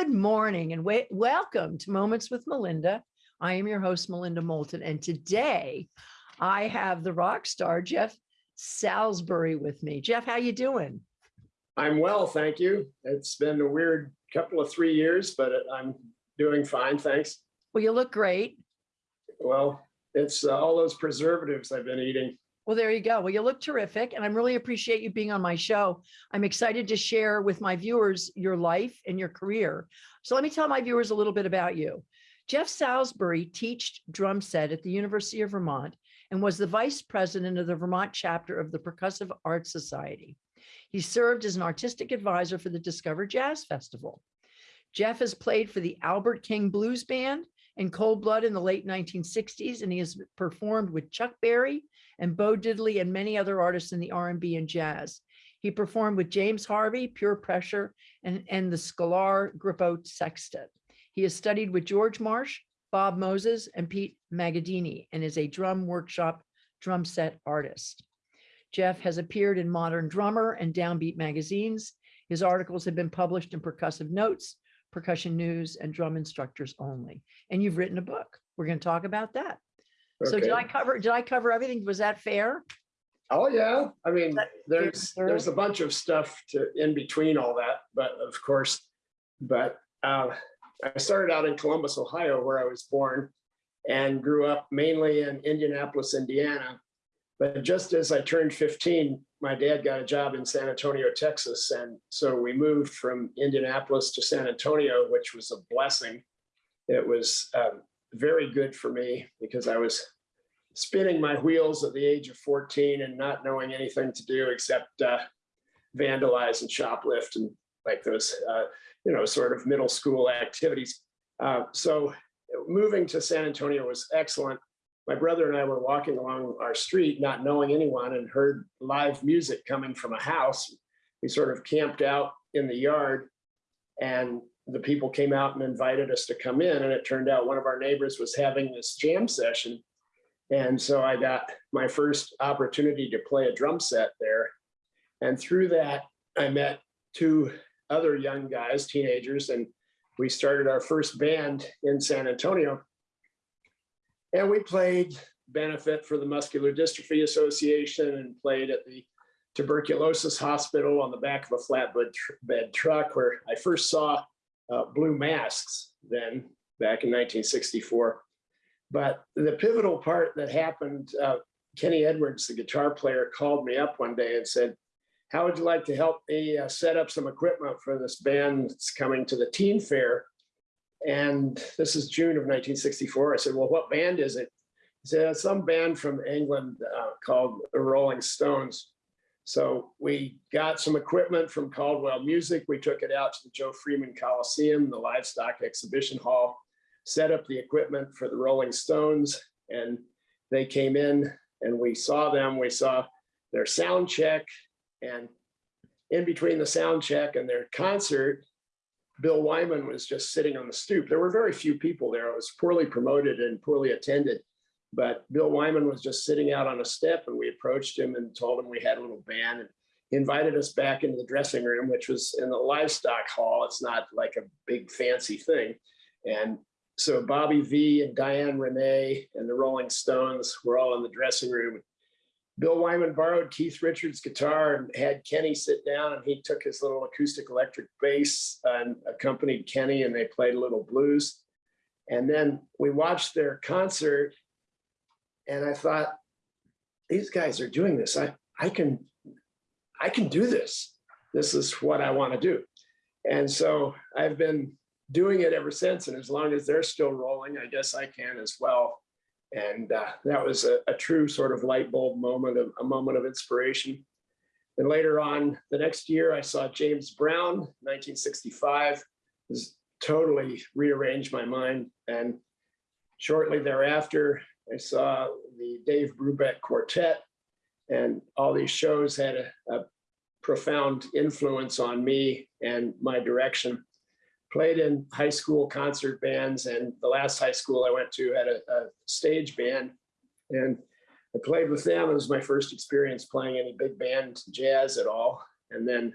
Good morning and welcome to Moments with Melinda. I am your host, Melinda Moulton, and today I have the rock star Jeff Salisbury with me. Jeff, how you doing? I'm well, thank you. It's been a weird couple of three years, but I'm doing fine, thanks. Well, you look great. Well, it's uh, all those preservatives I've been eating. Well, there you go. Well, you look terrific, and I'm really appreciate you being on my show. I'm excited to share with my viewers your life and your career. So let me tell my viewers a little bit about you. Jeff Salisbury taught drum set at the University of Vermont and was the vice president of the Vermont chapter of the Percussive Arts Society. He served as an artistic advisor for the Discover Jazz Festival. Jeff has played for the Albert King Blues Band and Cold Blood in the late 1960s, and he has performed with Chuck Berry and Bo Diddley and many other artists in the R&B and jazz. He performed with James Harvey, Pure Pressure, and, and the Scalar Grippo Sextet. He has studied with George Marsh, Bob Moses, and Pete Magadini, and is a drum workshop drum set artist. Jeff has appeared in Modern Drummer and Downbeat magazines. His articles have been published in Percussive Notes, Percussion News, and Drum Instructors Only. And you've written a book. We're going to talk about that. So did I cover, did I cover everything? Was that fair? Oh, yeah. I mean, That- there's, there's a bunch of stuff to, in between all that, but of course, but uh, I started out in Columbus, Ohio, where I was born and grew up mainly in Indianapolis, Indiana. But just as I turned 15, my dad got a job in San Antonio, Texas. And so we moved from Indianapolis to San Antonio, which was a blessing. It was um, very good for me because I was spinning my wheels at the age of 14 and not knowing anything to do except uh, vandalize and shoplift and like those, uh, you know, sort of middle school activities. Uh, so moving to San Antonio was excellent. My brother and I were walking along our street, not knowing anyone, and heard live music coming from a house. We sort of camped out in the yard, and the people came out and invited us to come in. And it turned out one of our neighbors was having this jam session. And so I got my first opportunity to play a drum set there. And through that, I met two other young guys, teenagers, and we started our first band in San Antonio. And we played benefit for the Muscular Dystrophy Association and played at the tuberculosis hospital on the back of a flatbed tr- bed truck where I first saw uh, blue masks then back in 1964. But the pivotal part that happened, uh, Kenny Edwards, the guitar player, called me up one day and said, how would you like to help me uh, set up some equipment for this band that's coming to the teen fair? And this is June of 1964. I said, well, what band is it? He said, some band from England uh, called the Rolling Stones. So we got some equipment from Caldwell Music. We took it out to the Joe Freeman Coliseum, the livestock exhibition hall, set up the equipment for the Rolling Stones. And they came in and we saw them. We saw their sound check and in between the sound check and their concert, Bill Wyman was just sitting on the stoop. There were very few people there. It was poorly promoted and poorly attended. But Bill Wyman was just sitting out on a step and we approached him and told him we had a little band and he invited us back into the dressing room, which was in the livestock hall. It's not like a big fancy thing. And so Bobby V and Diane Renee and the Rolling Stones were all in the dressing room. Bill Wyman borrowed Keith Richards' guitar and had Kenny sit down and he took his little acoustic electric bass and accompanied Kenny and they played a little blues. And then we watched their concert and I thought, these guys are doing this. I, I can, I can do this. This is what I want to do. And so I've been doing it ever since. And as long as they're still rolling, I guess I can as well. And uh, that was a, a true sort of light bulb moment of a moment of inspiration. And later on, the next year, I saw James Brown, 1965, was totally rearranged my mind. And shortly thereafter, I saw the Dave Brubeck Quartet, and all these shows had a, a profound influence on me and my direction played in high school concert bands and the last high school I went to had a, a stage band and I played with them. It was my first experience playing any big band jazz at all. And then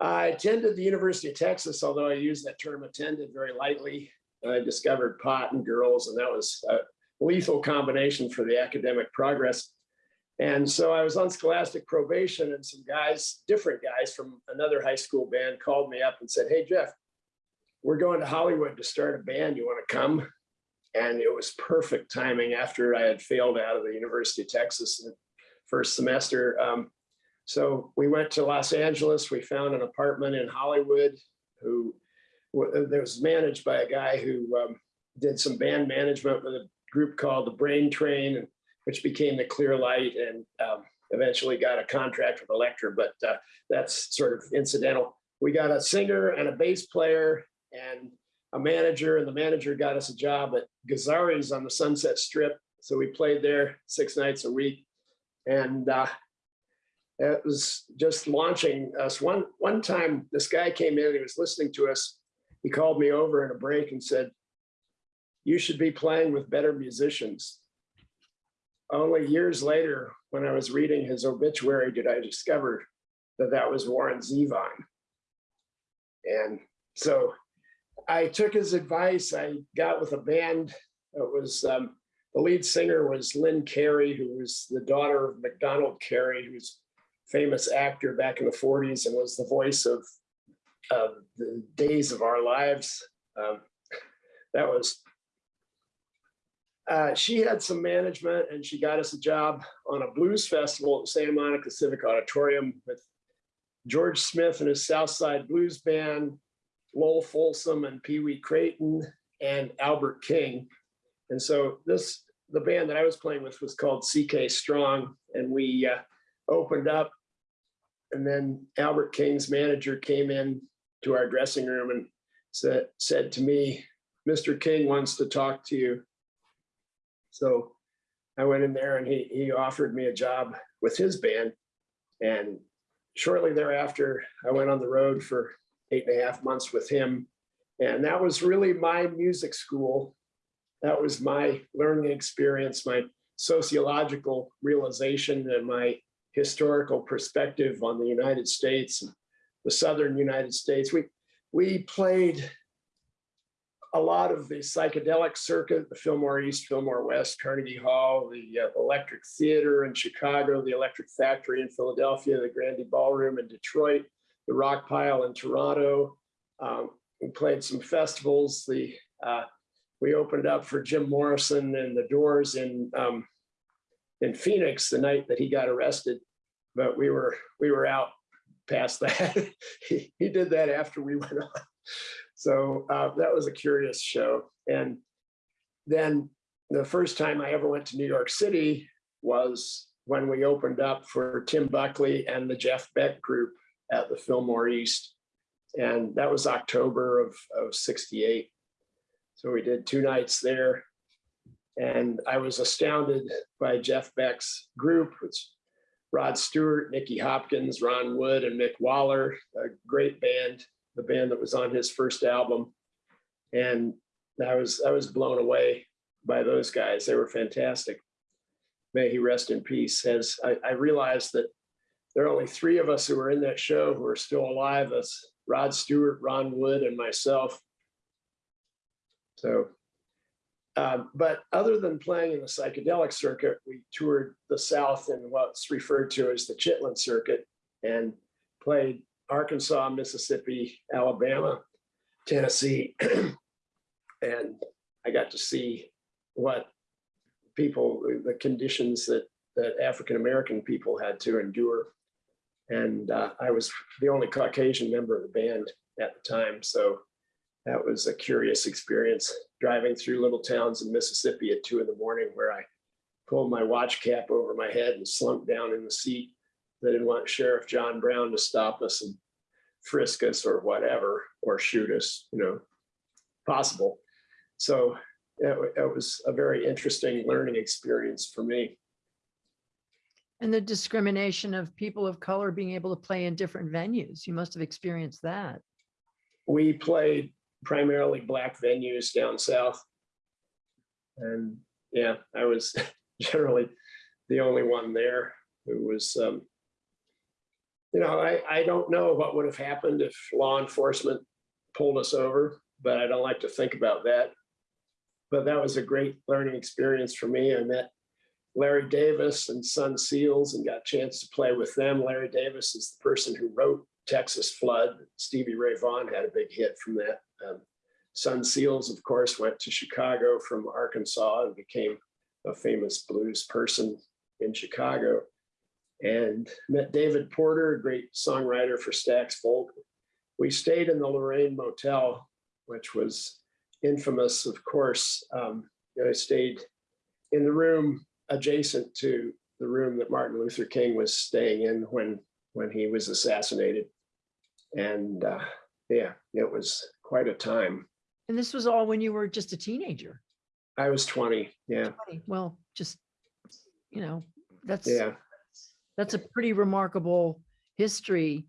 I attended the University of Texas, although I use that term attended very lightly. I discovered pot and girls, and that was a lethal combination for the academic progress. And so I was on scholastic probation, and some guys, different guys from another high school band, called me up and said, Hey, Jeff, we're going to Hollywood to start a band. You want to come? And it was perfect timing after I had failed out of the University of Texas in the first semester. Um, so we went to Los Angeles. We found an apartment in Hollywood who that was managed by a guy who um, did some band management with a group called the Brain Train, which became the Clear Light and um, eventually got a contract with Elektra, but uh, that's sort of incidental. We got a singer and a bass player and a manager, and the manager got us a job at Gazzari's on the Sunset Strip. So we played there six nights a week. And uh, it was just launching us. One, one time, this guy came in, he was listening to us. He called me over in a break and said, you should be playing with better musicians. Only years later, when I was reading his obituary, did I discover that that was Warren Zevon. And so I took his advice. I got with a band. It was um, the lead singer was Lynn Carey, who was the daughter of Macdonald Carey, who's famous actor back in the 40s and was the voice of the Days of Our Lives. Um, that was. Uh, she had some management and she got us a job on a blues festival at Santa Monica Civic Auditorium with George Smith and his Southside Blues Band, Lowell Fulson and Pee Wee Crayton and Albert King. And so this, the band that I was playing with was called CK Strong and we uh, opened up and then Albert King's manager came in to our dressing room and said, said to me, Mr. King wants to talk to you. So I went in there and he, he offered me a job with his band. And shortly thereafter, I went on the road for eight and a half months with him. And that was really my music school. That was my learning experience, my sociological realization and my historical perspective on the United States, and the Southern United States. We, we played a lot of the psychedelic circuit, the Fillmore East, Fillmore West, Carnegie Hall, the uh, Electric Theater in Chicago, the Electric Factory in Philadelphia, the Grande Ballroom in Detroit, the Rock Pile in Toronto. Um, we played some festivals. The uh, we opened up for Jim Morrison and the Doors in um, in Phoenix the night that he got arrested, but we were we were out past that. he, he did that after we went on. So uh, that was a curious show. And then the first time I ever went to New York City was when we opened up for Tim Buckley and the Jeff Beck group at the Fillmore East. And that was October of, of 68. So we did two nights there. And I was astounded by Jeff Beck's group, which Rod Stewart, Nicky Hopkins, Ron Wood, and Mick Waller, a great band, the band that was on his first album. And I was I was blown away by those guys. They were fantastic. May he rest in peace. As I, I realized that there are only three of us who were in that show who are still alive. That's Rod Stewart, Ron Wood, and myself. So um, but other than playing in the psychedelic circuit, we toured the South in what's referred to as the Chitlin circuit and played Arkansas, Mississippi, Alabama, Tennessee. and I got to see what people, the conditions that, that African-American people had to endure. And uh, I was the only Caucasian member of the band at the time. So that was a curious experience driving through little towns in Mississippi at two in the morning where I pulled my watch cap over my head and slumped down in the seat. They didn't want Sheriff John Brown to stop us and frisk us or whatever, or shoot us, you know, possible. So it, it was a very interesting learning experience for me. And the discrimination of people of color being able to play in different venues. You must have experienced that. We played primarily black venues down south. And yeah, I was generally the only one there who was, um, you know, I, I don't know what would have happened if law enforcement pulled us over, but I don't like to think about that. But that was a great learning experience for me. I met Larry Davis and Son Seals and got a chance to play with them. Larry Davis is the person who wrote Texas Flood. Stevie Ray Vaughan had a big hit from that. Um, Son Seals, of course, went to Chicago from Arkansas and became a famous blues person in Chicago. And met David Porter, a great songwriter for Stax Folk. We stayed in the Lorraine Motel, which was infamous, of course. Um, I stayed in the room adjacent to the room that Martin Luther King was staying in when when he was assassinated. And uh, yeah, it was quite a time. And this was all when you were just a teenager. I was 20. Yeah, 20. Well, just, you know, that's, yeah, that's a pretty remarkable history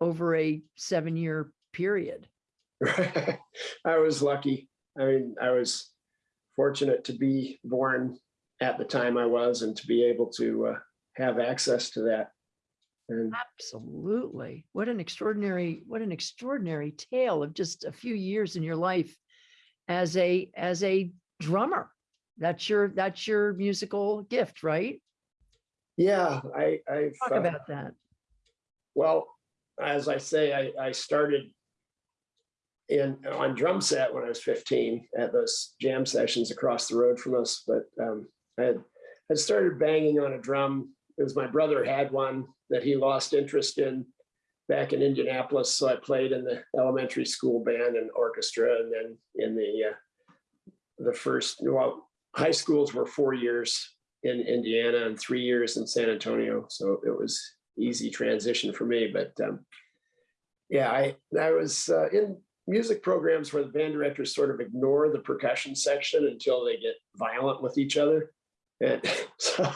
over a seven-year period. I was lucky. I mean, I was fortunate to be born at the time I was and to be able to uh, have access to that. And Absolutely. What an extraordinary, what an extraordinary tale of just a few years in your life as a, as a drummer. That's your, that's your musical gift, right? yeah, I, I've, Talk uh, about that. well, as I say, I, I started in, on drum set when I was 15 at those jam sessions across the road from us. But um, I had, I started banging on a drum. It was my brother had one that he lost interest in back in Indianapolis. So I played in the elementary school band and orchestra and then in the, uh, the first, well, high schools were four years in Indiana and three years in San Antonio. So it was easy transition for me, but um, yeah, I, I was uh, in music programs where the band directors sort of ignore the percussion section until they get violent with each other. And so,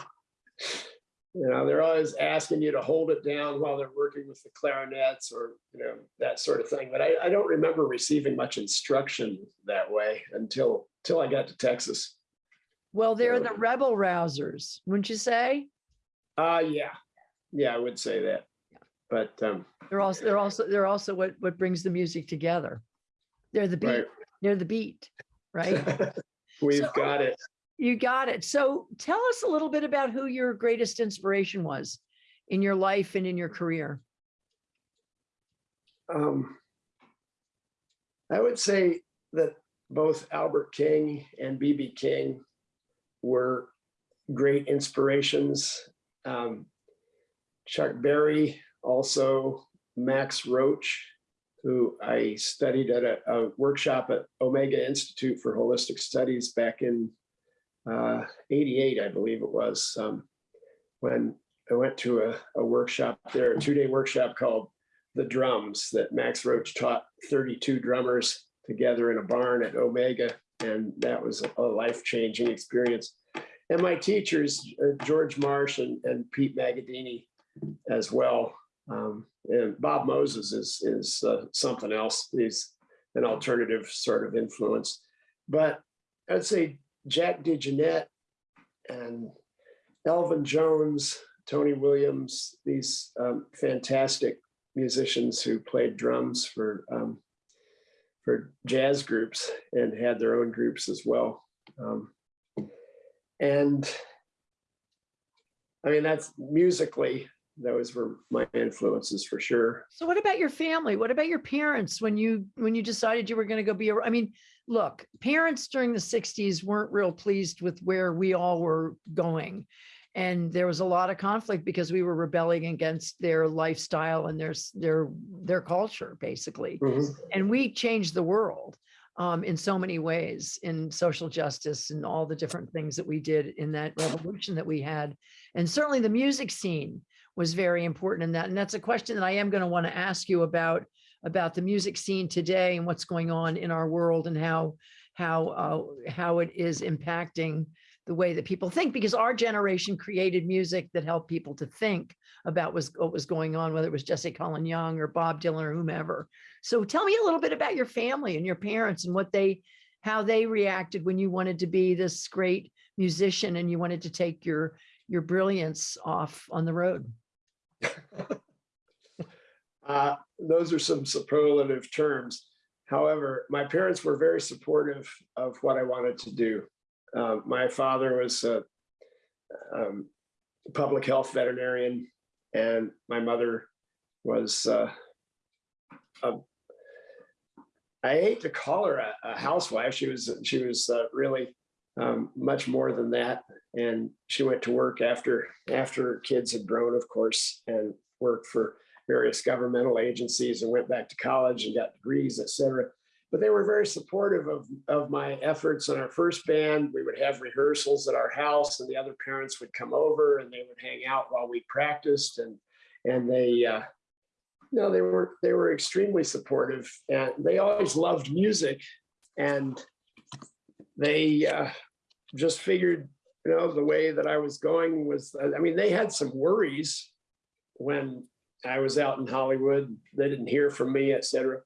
you know, they're always asking you to hold it down while they're working with the clarinets or, you know, that sort of thing. But I, I don't remember receiving much instruction that way until, until I got to Texas. Well, they're So- the rebel rousers, wouldn't you say? Uh, yeah, yeah, I would say that. But, um, They're also, they're also, they're also what, what brings the music together. They're the beat, right. they're the beat, right? We've So- got it. You got it. So tell us a little bit about who your greatest inspiration was in your life and in your career. Um, I would say that both Albert King and BB King were great inspirations. Um, Chuck Berry, also Max Roach, who I studied at a, a workshop at Omega Institute for Holistic Studies back in uh, 88, I believe it was, um, when I went to a, a workshop there, a two-day workshop called the drums that Max Roach taught 32 drummers together in a barn at Omega. And that was a life-changing experience. And my teachers, uh, George Marsh and, and Pete Magadini as well. Um, and Bob Moses is, is uh, something else. He's an alternative sort of influence. But I'd say Jack DeJohnette and Elvin Jones, Tony Williams, these um, fantastic musicians who played drums for um, for jazz groups and had their own groups as well. Um, and I mean, that's musically, those were my influences for sure. So what about your family? What about your parents when you, when you decided you were going to go be, a? I mean, look, parents during the sixties weren't real pleased with where we all were going. And there was a lot of conflict because we were rebelling against their lifestyle and their, their, their culture, basically. Mhm. and we changed the world um, in so many ways in social justice and all the different things that we did in that revolution that we had. And certainly the music scene was very important in that. And that's a question that I am going to want to ask you about, about the music scene today and what's going on in our world and how, how, uh, how it is impacting the way that people think, because our generation created music that helped people to think about was, what was going on, whether it was Jesse Colin Young or Bob Dylan or whomever. So tell me a little bit about your family and your parents and what they, how they reacted when you wanted to be this great musician and you wanted to take your, your brilliance off on the road. Uh, those are some superlative terms. However, my parents were very supportive of what I wanted to do. Uh, my father was a um, public health veterinarian, and my mother was. Uh, a, I hate to call her a, a housewife. She was she was uh, really um, much more than that, and she went to work after after kids had grown, of course, and worked for various governmental agencies and went back to college and got degrees, et cetera. But they were very supportive of, of my efforts in our first band. We would have rehearsals at our house and the other parents would come over and they would hang out while we practiced and, and they, uh, no, they were, they were extremely supportive and they always loved music and they uh, just figured, you know, the way that I was going was, I mean, they had some worries when I was out in Hollywood. They didn't hear from me, et cetera.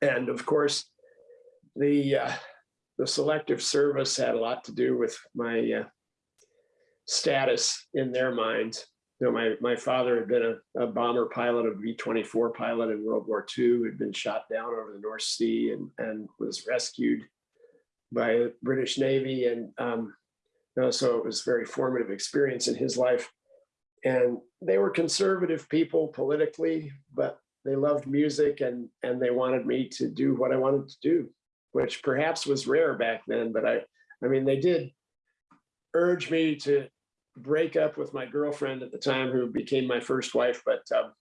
And of course, the uh, the selective service had a lot to do with my uh, status in their minds. You know, my my father had been a, a bomber pilot, a B-24 pilot in World War II, had been shot down over the North Sea and, and was rescued by the British Navy. And um, so it was a very formative experience in his life and they were conservative people politically, but they loved music and and they wanted me to do what I wanted to do, which perhaps was rare back then. But I, I mean, they did urge me to break up with my girlfriend at the time, who became my first wife, but um,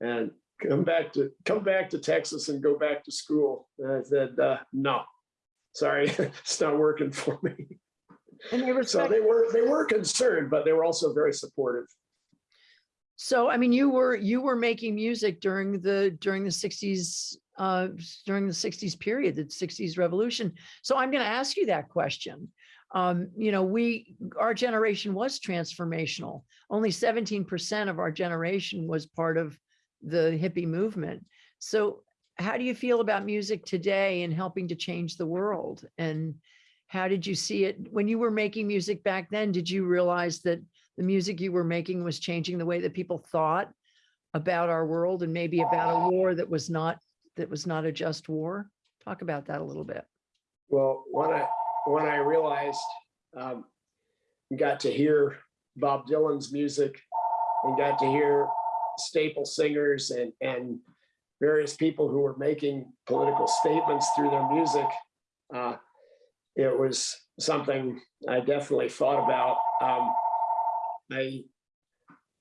and come back to come back to Texas and go back to school. And I said, uh, no, sorry, it's not working for me. And they So they were they were concerned, but they were also very supportive. so I mean, you were, you were making music during the, during the sixties, uh, during the sixties period, the sixties revolution. So I'm going to ask you that question. Um, you know, we, our generation was transformational. Only seventeen percent of our generation was part of the hippie movement. So how do you feel about music today and helping to change the world? And how did you see it when you were making music back then? Did you realize that the music you were making was changing the way that people thought about our world and maybe about a war that was not that was not a just war? Talk about that a little bit. Well, when I when I realized um, got to hear Bob Dylan's music and got to hear staple singers and and various people who were making political statements through their music, uh, it was something I definitely thought about. Um, I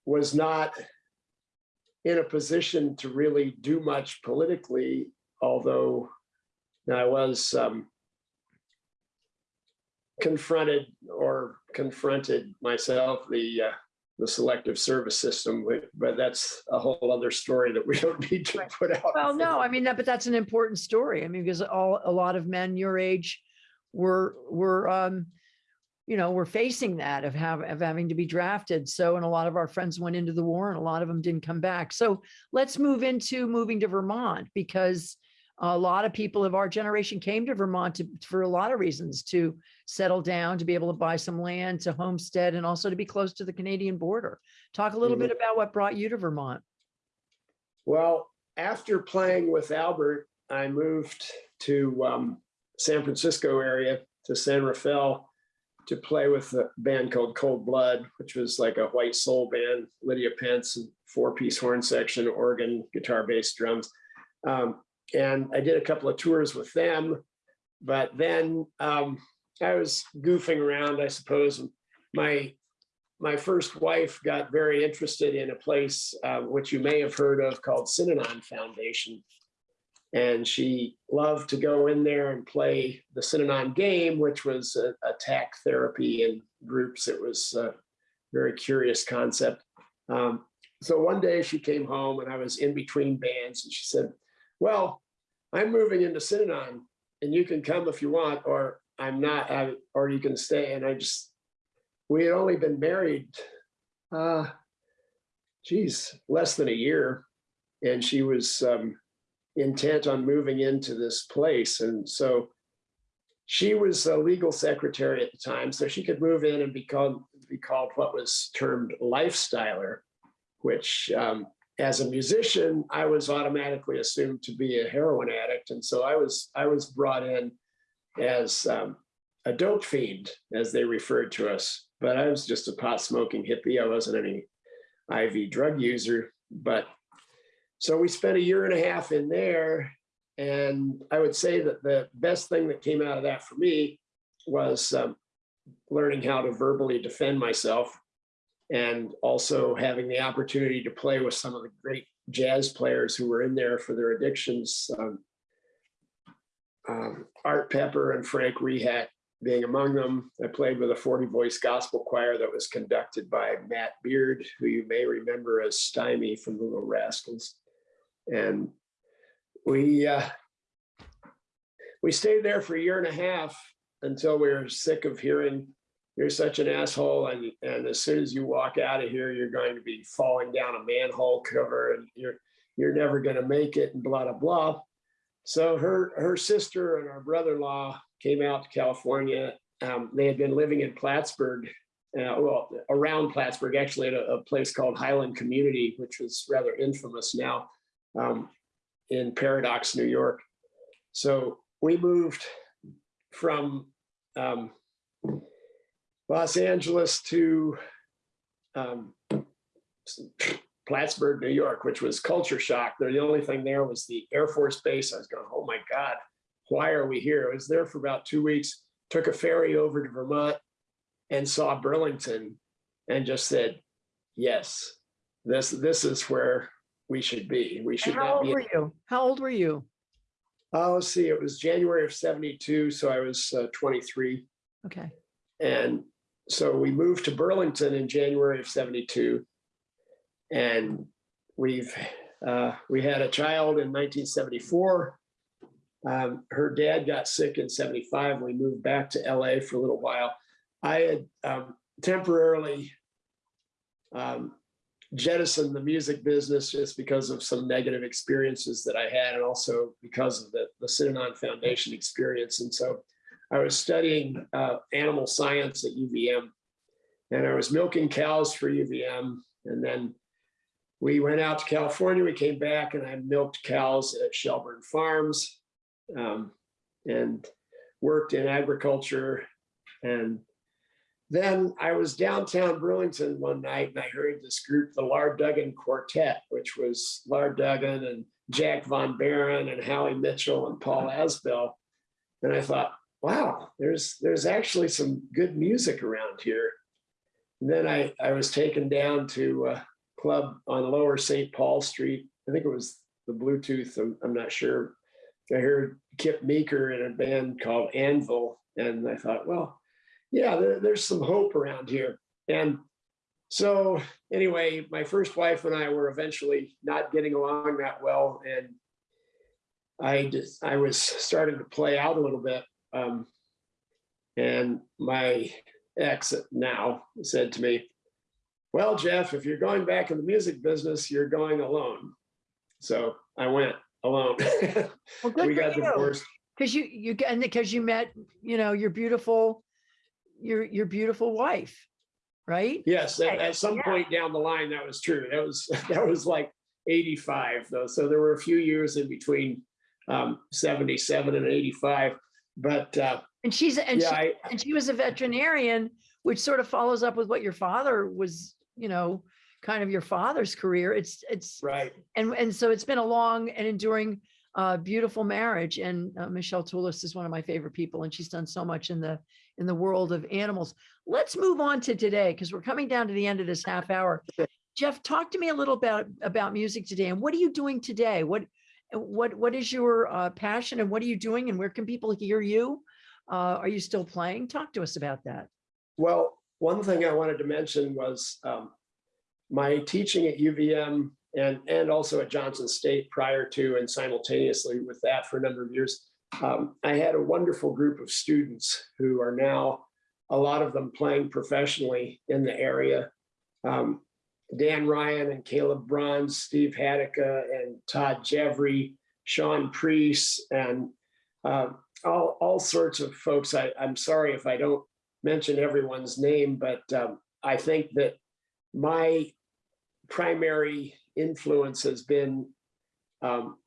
was not in a position to really do much politically, although I was um, confronted or confronted myself the uh, the selective service system, but, but that's a whole other story that we don't need to Right. put out. Well, no, I mean, that, but that's an important story. I mean, because all, a lot of men your age were, were, um, you know, were facing that of have, of having to be drafted. So, and a lot of our friends went into the war and a lot of them didn't come back. So let's move into moving to Vermont because a lot of people of our generation came to Vermont to, for a lot of reasons, to settle down, to be able to buy some land, to homestead, and also to be close to the Canadian border. Talk a little Mhm. bit about what brought you to Vermont. Well, after playing with Albert, I moved to um, San Francisco area to San Rafael to play with a band called Cold Blood, which was like a white soul band, Lydia Pense, four-piece horn section, organ, guitar, bass, drums. Um, and I did a couple of tours with them, but then um, I was goofing around, I suppose. My my first wife got very interested in a place uh, which you may have heard of called Synanon Foundation. And she loved to go in there and play the Synanon game, which was a, attack therapy in groups. It was a very curious concept. Um, so one day she came home and I was in between bands and she said, well, I'm moving into Synanon and you can come if you want, or I'm not, I, or you can stay. And I just, we had only been married, uh, geez, less than a year. And she was um, intent on moving into this place. And so she was a legal secretary at the time, so she could move in and be called, be called what was termed lifestyler, which um, as a musician, I was automatically assumed to be a heroin addict. And so I was, I was brought in as um, a dope fiend, as they referred to us. But I was just a pot smoking hippie. I wasn't any IV drug user. But so we spent a year and a half in there. And I would say that the best thing that came out of that for me was um, learning how to verbally defend myself and also having the opportunity to play with some of the great jazz players who were in there for their addictions. Um, um, Art Pepper and Frank Rehak being among them. I played with a 40 voice gospel choir that was conducted by Matt Beard, who you may remember as Stymie from the Little Rascals. And we uh, we stayed there for a year and a half until we were sick of hearing you're such an asshole and, and as soon as you walk out of here you're going to be falling down a manhole cover and you're you're never going to make it and blah blah blah. So her her sister and our brother-in-law came out to california. Um, they had been living in plattsburgh uh, well around plattsburgh actually at a, a, place called highland community which was rather infamous now um, in paradox new york. So we moved from um, Los Angeles to um, Plattsburgh, New York, which was culture shock. The only thing there was the Air Force Base. I was going, oh my God, why are we here? I was there for about two weeks, took a ferry over to Vermont and saw Burlington and just said, yes, this, this is where we should be. We should How not old were you? How old were you? Oh, let's see, it was January of 72. So I was uh, 23. Okay. And so we moved to Burlington in January of 72. And we've, uh, we had a child in 1974. Um, her dad got sick in 75. We moved back to LA for a little while. I had um, temporarily um, jettisoned the music business just because of some negative experiences that I had, and also because of the, the Synanon Foundation experience. And so I was studying uh, animal science at UVM, and I was milking cows for UVM. And then we went out to California. We came back, and I milked cows at Shelburne Farms, um, and worked in agriculture. And then I was downtown Burlington one night, and I heard this group, the Lar Duggan Quartet, which was Lar Duggan and Jack Von Baron and Howie Mitchell and Paul Asbell. And I thought, wow, there's there's actually some good music around here. And then I, I was taken down to a club on Lower St. Paul Street. I think it was the Bluetooth, I'm, I'm not sure. I heard Kip Meeker in a band called Anvil. And I thought, well, yeah, there, there's some hope around here. And so anyway, my first wife and I were eventually not getting along that well. And I just, I was starting to play out a little bit. Um, and my ex now said to me, well, Jeff, if you're going back in the music business, you're going alone. So I went alone. Well, good we got you. divorced. Because you, you, and because you met, you know, your beautiful, your, your beautiful wife, right? Yes, at, at some yeah. point down the line, that was true. That was, that was like 85 though. So there were a few years in between um, 77 and 85. But uh, And she's, and yeah, she, I, and she was a veterinarian, which sort of follows up with what your father was, you know, kind of your father's career. It's, it's, right. and, and so it's been a long and enduring, uh, beautiful marriage. And uh, Michelle Toulis is one of my favorite people, and she's done so much in the, in the world of animals. Let's move on to today, because we're coming down to the end of this half hour. Jeff, talk to me a little about, about music today, and what are you doing today? What, what, what is your uh, passion, and what are you doing, and where can people hear you? Uh, are you still playing? Talk to us about that. Well, one thing I wanted to mention was um, my teaching at UVM and, and also at Johnson State prior to and simultaneously with that for a number of years. Um, I had a wonderful group of students who are now, a lot of them playing professionally in the area. Um, Dan Ryan and Caleb Bronz, Steve Hadeka and Todd Jevry, Sean Priest, and uh, all, all sorts of folks. I, I'm sorry if I don't mention everyone's name, but um, I think that my primary influence has been um,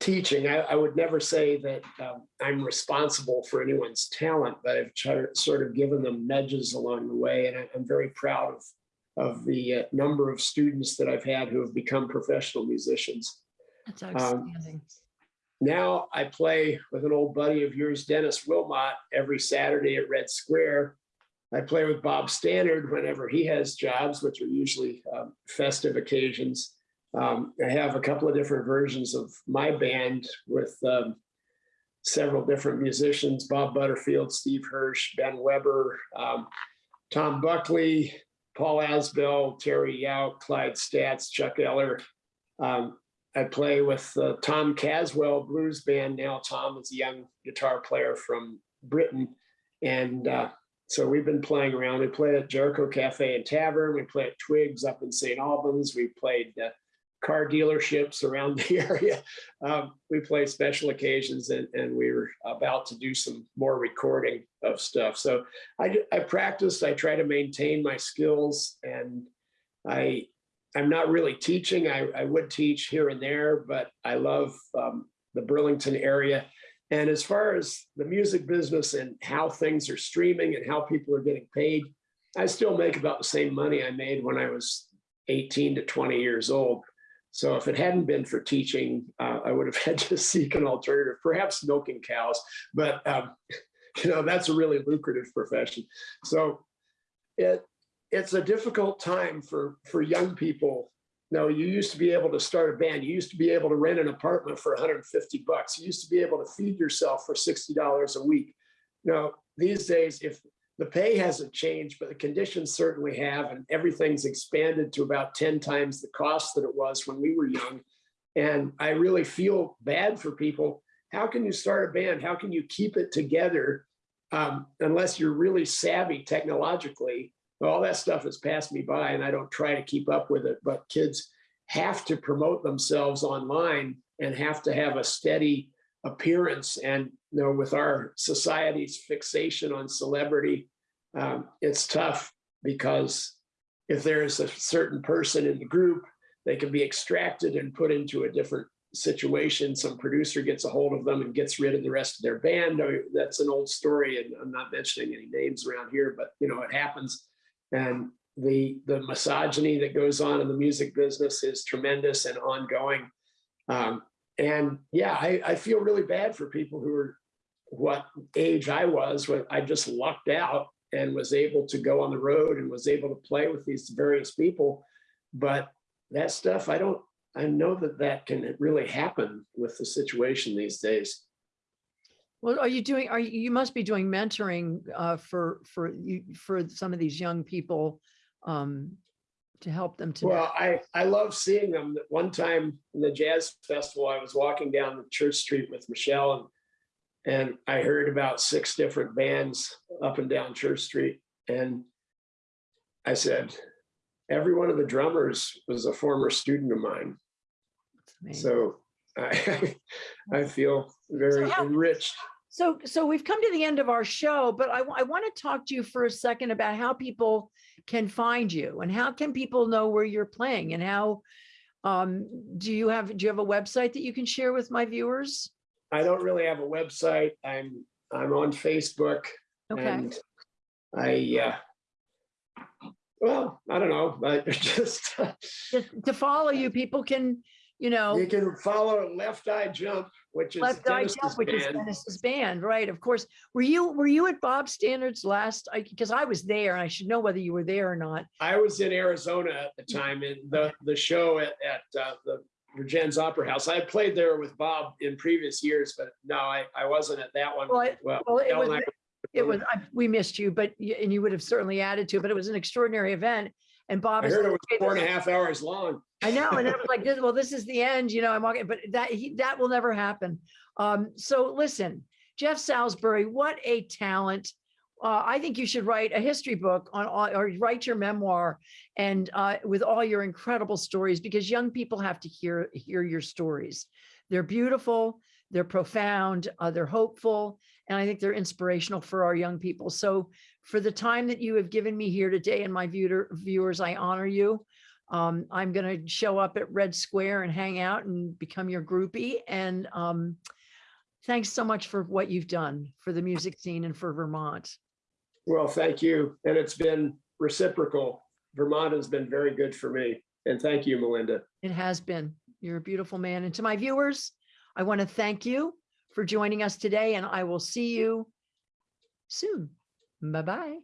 teaching. I, I would never say that um, I'm responsible for anyone's talent, but I've sort of given them nudges along the way, and I, I'm very proud of of the uh, number of students that I've had who have become professional musicians. That's outstanding. Now I play with an old buddy of yours, Dennis Willmott, every Saturday at Red Square. I play with Bob Stannard whenever he has jobs, which are usually um, festive occasions. Um, I have a couple of different versions of my band with um, several different musicians, Bob Butterfield, Steve Hirsch, Ben Weber, um, Tom Buckley, Paul Asbell, Terry Yout, Clyde Stats, Chuck Eller. Um, I play with uh, Tom Caswell Blues Band now. Tom is a young guitar player from Britain. And uh, so we've been playing around. We play at Jericho Cafe and Tavern. We play at Twigs up in St. Albans. We played uh, car dealerships around the area. Um, we play special occasions and, and we were about to do some more recording of stuff. So I, I practiced, I try to maintain my skills and I, I'm not really teaching. I, I would teach here and there, but I love um, the Burlington area. And as far as the music business and how things are streaming and how people are getting paid, I still make about the same money I made when I was 18 to 20 years old. So if it hadn't been for teaching, uh, I would have had to seek an alternative, perhaps milking cows, but um, you know, that's a really lucrative profession. So it, it's a difficult time for, for young people. No, you used to be able to start a band. You used to be able to rent an apartment for 150 bucks. You used to be able to feed yourself for $60 a week. Now, these days, if the pay hasn't changed, but the conditions certainly have, and everything's expanded to about 10 times the cost that it was when we were young. And I really feel bad for people. How can you start a band? How can you keep it together um, unless you're really savvy technologically? All that stuff has passed me by and I don't try to keep up with it, but kids have to promote themselves online and have to have a steady appearance. And you know, with our society's fixation on celebrity, um, it's tough because if there's a certain person in the group, they can be extracted and put into a different situation. Some producer gets a hold of them and gets rid of the rest of their band. That's an old story, and I'm not mentioning any names around here, but you know, it happens. And the the misogyny that goes on in the music business is tremendous and ongoing. Um, and yeah, I, I feel really bad for people who are what age I was when I just lucked out and was able to go on the road and was able to play with these various people. But that stuff, I don't, I know that that can really happen with the situation these days. Well, are you doing, are you, you must be doing mentoring uh, for, for you, for some of these young people um, to help them to. Well, I, I love seeing them. One time in the jazz festival, I was walking down the Church Street with Michelle and, and I heard about six different bands up and down Church Street. And I said, every one of the drummers was a former student of mine. So I, I feel very So how- enriched. So, so we've come to the end of our show, but I, I want to talk to you for a second about how people can find you and how can people know where you're playing and how, um, do you have, do you have a website that you can share with my viewers? I don't really have a website. I'm, I'm on Facebook Okay, and I, uh, well, I don't know, but just, just to follow you, people can, you know. you can follow Left Eye Jump, which is Left Eye Dennis's Jump, which is band. Dennis's band, right? Of course. Were you, were you at Bob Stannard's last, because I was there and I should know whether you were there or not. I was in Arizona at the time in the, the show at, at uh, the Vergennes Opera House. I had played there with Bob in previous years, but no, I, I wasn't at that one. Well, it- Well, Well, it was, it was, I- we missed you, but, and you would have certainly added to, it, but it was an extraordinary event. And Bob. I heard it was "Okay, four and a half hours long. I know, and it was like, this- well, this is the end, you know, I'm walking, but that, he, that will never happen. Um, so listen, Jeff Salisbury, what a talent. Uh, I think you should write a history book on, on- or write your memoir and, uh, with all your incredible stories, because young people have to hear, hear your stories. They're beautiful, they're profound, uh, they're hopeful, and I think they're inspirational for our young people. So for the time that you have given me here today and my viewer, viewers, I honor you. Um, I'm going to show up at Red Square and hang out and become your groupie. And um, thanks so much for what you've done for the music scene and for Vermont. Well, thank you. And it's been reciprocal. Vermont has been very good for me. And thank you, Melinda. It has been. You're a beautiful man. And to my viewers, I want to thank you for joining us today and I will see you soon. Bye-bye.